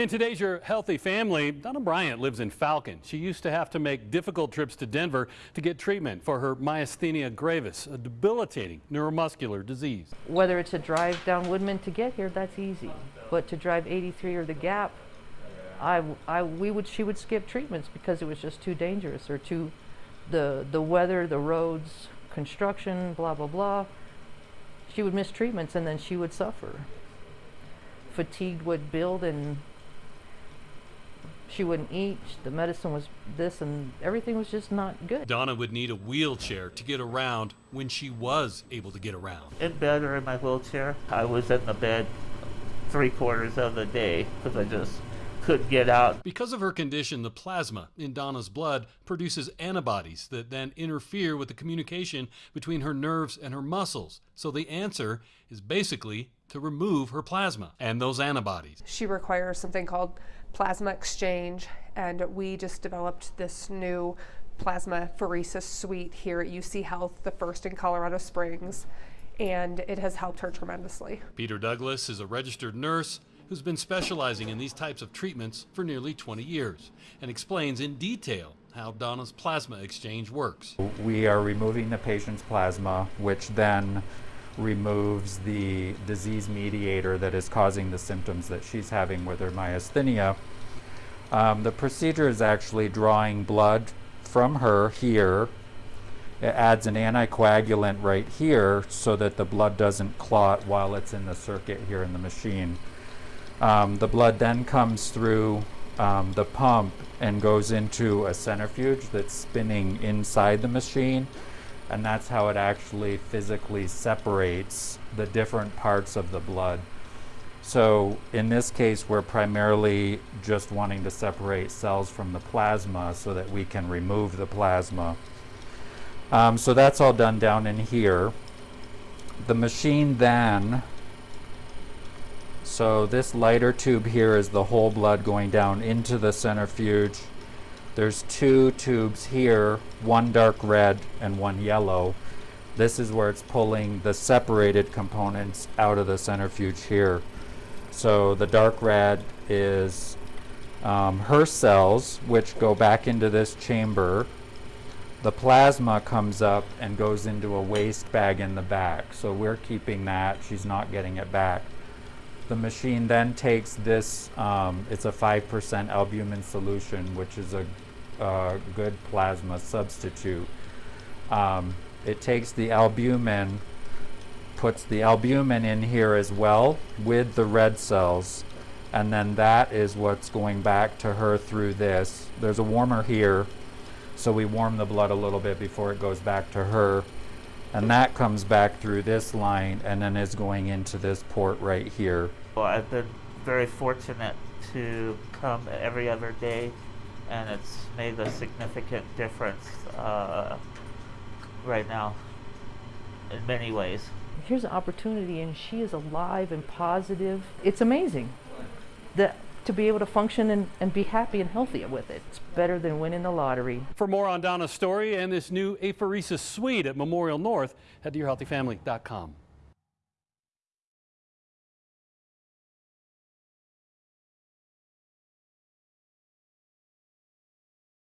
In today's Your Healthy Family, Donna Bryant lives in Falcon. She used to have to make difficult trips to Denver to get treatment for her myasthenia gravis, a debilitating neuromuscular disease. Whether it's a drive down Woodman to get here, that's easy. But to drive 83 or the Gap, I, I, we would, she would skip treatments because it was just too dangerous or too, the, the weather, the roads, construction, blah, blah, blah. She would miss treatments and then she would suffer. Fatigue would build and she wouldn't eat. The medicine was this and everything was just not good. Donna would need a wheelchair to get around when she was able to get around. In bed or in my wheelchair. I was in the bed three quarters of the day because I just couldn't get out. Because of her condition, the plasma in Donna's blood produces antibodies that then interfere with the communication between her nerves and her muscles. So the answer is basically to remove her plasma and those antibodies. She requires something called plasma exchange, and we just developed this new plasma pheresis suite here at UC Health, the first in Colorado Springs, and it has helped her tremendously. Peter Douglas is a registered nurse who's been specializing in these types of treatments for nearly 20 years and explains in detail how Donna's plasma exchange works. We are removing the patient's plasma, which then removes the disease mediator that is causing the symptoms that she's having with her myasthenia. Um, the procedure is actually drawing blood from her here. It adds an anticoagulant right here so that the blood doesn't clot while it's in the circuit here in the machine. Um, the blood then comes through um, the pump and goes into a centrifuge that's spinning inside the machine and that's how it actually physically separates the different parts of the blood. So in this case, we're primarily just wanting to separate cells from the plasma so that we can remove the plasma. Um, so that's all done down in here. The machine then, so this lighter tube here is the whole blood going down into the centrifuge there's two tubes here, one dark red and one yellow. This is where it's pulling the separated components out of the centrifuge here. So the dark red is um, her cells, which go back into this chamber. The plasma comes up and goes into a waste bag in the back. So we're keeping that. She's not getting it back. The machine then takes this, um, it's a 5% albumin solution, which is a uh, good plasma substitute. Um, it takes the albumin, puts the albumin in here as well with the red cells, and then that is what's going back to her through this. There's a warmer here, so we warm the blood a little bit before it goes back to her. And that comes back through this line and then is going into this port right here. Well, I've been very fortunate to come every other day and it's made a significant difference uh, right now in many ways. Here's an opportunity, and she is alive and positive. It's amazing that to be able to function and, and be happy and healthy with it. It's better than winning the lottery. For more on Donna's story and this new apheresis suite at Memorial North, head to yourhealthyfamily.com.